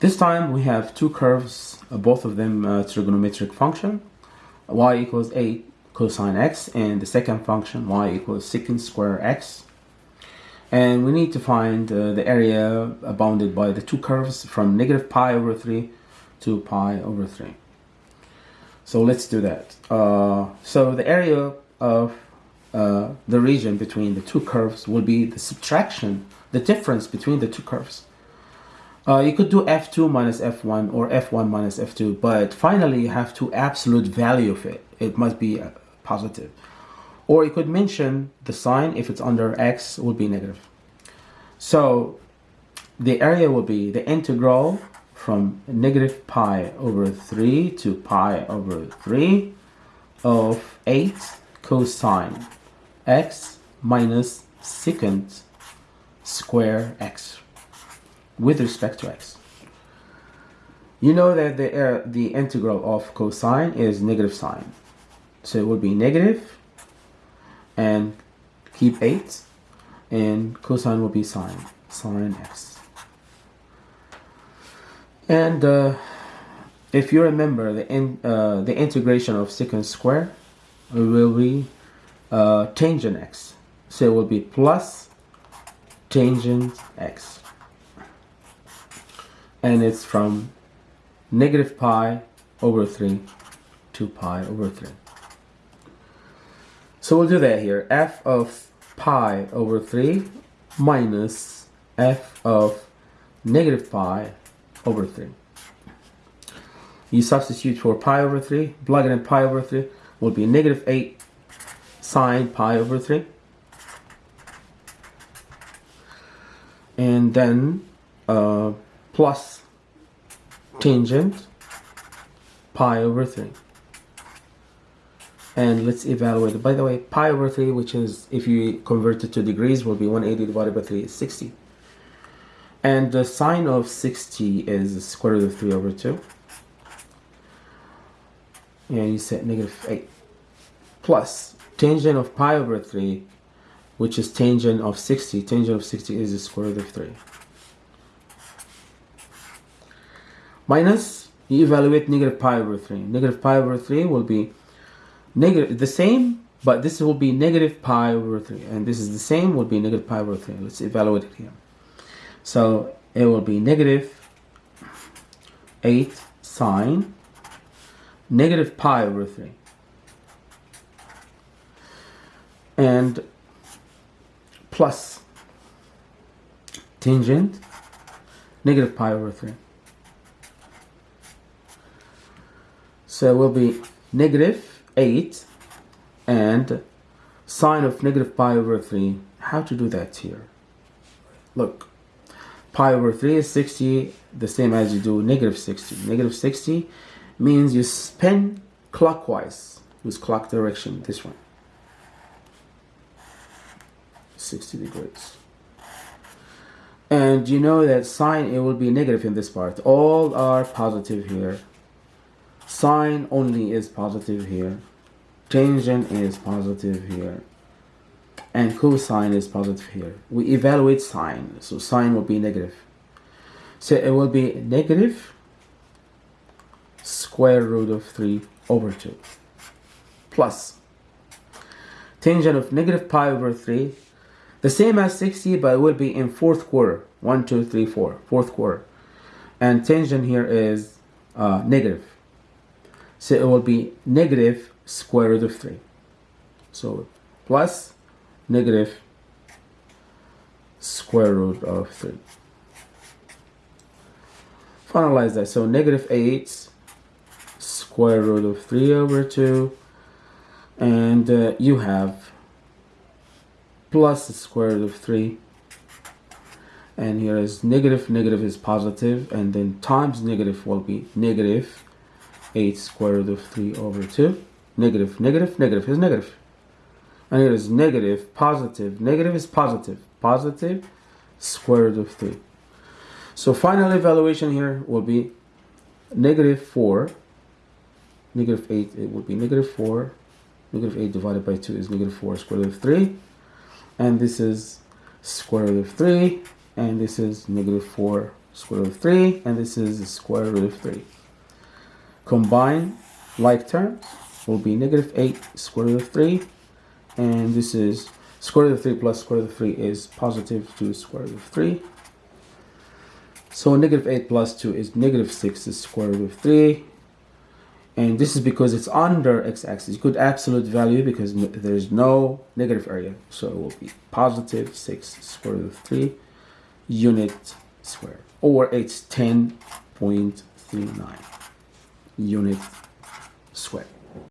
This time we have two curves, uh, both of them uh, trigonometric function, y equals 8 cosine x, and the second function, y equals secant square x. And we need to find uh, the area bounded by the two curves from negative pi over 3 to pi over 3. So let's do that. Uh, so the area of uh, the region between the two curves will be the subtraction, the difference between the two curves. Uh, you could do f2 minus f1 or f1 minus f2, but finally you have to absolute value of it. It must be uh, positive. Or you could mention the sign, if it's under x, would be negative. So the area will be the integral from negative pi over 3 to pi over 3 of 8 cosine x minus secant square x with respect to x. You know that the, uh, the integral of cosine is negative sign. So it would be negative and keep 8 and cosine will be sine, sine x. And uh, if you remember the, in, uh, the integration of secant square will be uh, tangent x. So it will be plus tangent x and it's from negative pi over 3 to pi over 3. So we'll do that here. f of pi over 3 minus f of negative pi over 3. You substitute for pi over 3, plug in pi over 3 will be negative 8 sine pi over 3. And then uh, plus tangent pi over 3 and let's evaluate it. By the way pi over 3 which is if you convert it to degrees will be 180 divided by 3 is 60 and the sine of 60 is square root of 3 over 2 and you set negative 8 plus tangent of pi over 3 which is tangent of 60 tangent of 60 is the square root of 3 minus you evaluate negative pi over 3 negative pi over 3 will be negative the same but this will be negative pi over 3 and this is the same will be negative pi over 3 let's evaluate it here. So it will be negative 8 sine negative pi over 3 and plus tangent negative pi over 3 So it will be negative 8 and sine of negative pi over 3. How to do that here? Look, pi over 3 is 60, the same as you do negative 60. Negative 60 means you spin clockwise with clock direction, this one. 60 degrees. And you know that sine, it will be negative in this part. All are positive here. Sine only is positive here. Tangent is positive here. And cosine is positive here. We evaluate sine. So sine will be negative. So it will be negative square root of 3 over 2 plus tangent of negative pi over 3 the same as 60 but it will be in fourth quarter 1 2 3 4 fourth quarter and tangent here is uh, negative so it will be negative square root of 3. So plus negative square root of 3. Finalize that. So negative 8 square root of 3 over 2. And uh, you have plus the square root of 3 and here is negative negative is positive and then times negative will be negative 8 square root of 3 over 2. Negative, negative, negative is negative. And here is negative, positive. Negative is positive. Positive square root of 3. So final evaluation here will be negative 4. Negative 8, it would be negative 4. Negative 8 divided by 2 is negative 4 square root of 3. And this is square root of 3. And this is negative 4 square root of 3, and this is square root of 3. Combine like terms will be negative 8 square root of 3, and this is square root of 3 plus square root of 3 is positive 2 square root of 3. So negative 8 plus 2 is negative 6 is square root of 3. And this is because it's under x-axis. Good absolute value because there's no negative area. So it will be positive 6 square root of 3 unit square. Or it's 10.39 unit square.